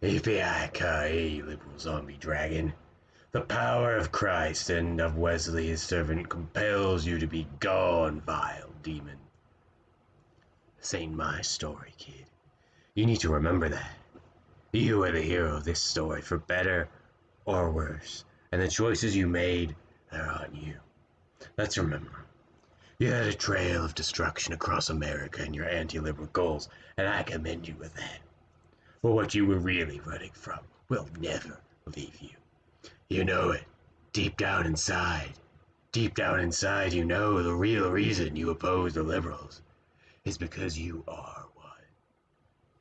Yippee-ki-yay, liberal zombie dragon. The power of Christ and of Wesley his servant compels you to be gone, vile demon. This ain't my story, kid. You need to remember that. You are the hero of this story, for better or worse, and the choices you made, they're on you. Let's remember. You had a trail of destruction across America in your anti-liberal goals, and I commend you with that. But what you were really running from will never leave you. You know it, deep down inside. Deep down inside, you know the real reason you oppose the liberals is because you are